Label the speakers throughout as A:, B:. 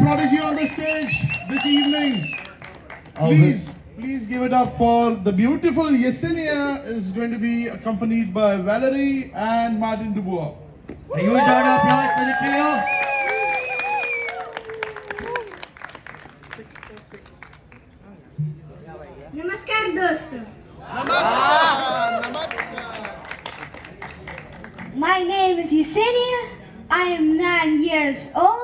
A: prodigy on the stage this evening.
B: Oh,
A: Please, please give it up for the beautiful Yesenia is going to be accompanied by Valerie and Martin Dubois.
B: A huge round of applause for the trio.
C: नमस्कार दोस्तों My name is Yesenia. I am nine years old.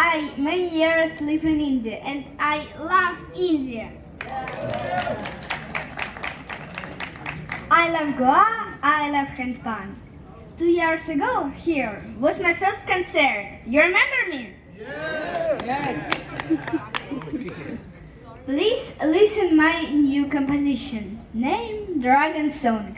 C: I many years live in India and I love India. I love Goa. I love handpan. Two years ago, here was my first concert. You remember me? Yes. Please listen my new composition, named Dragon Song.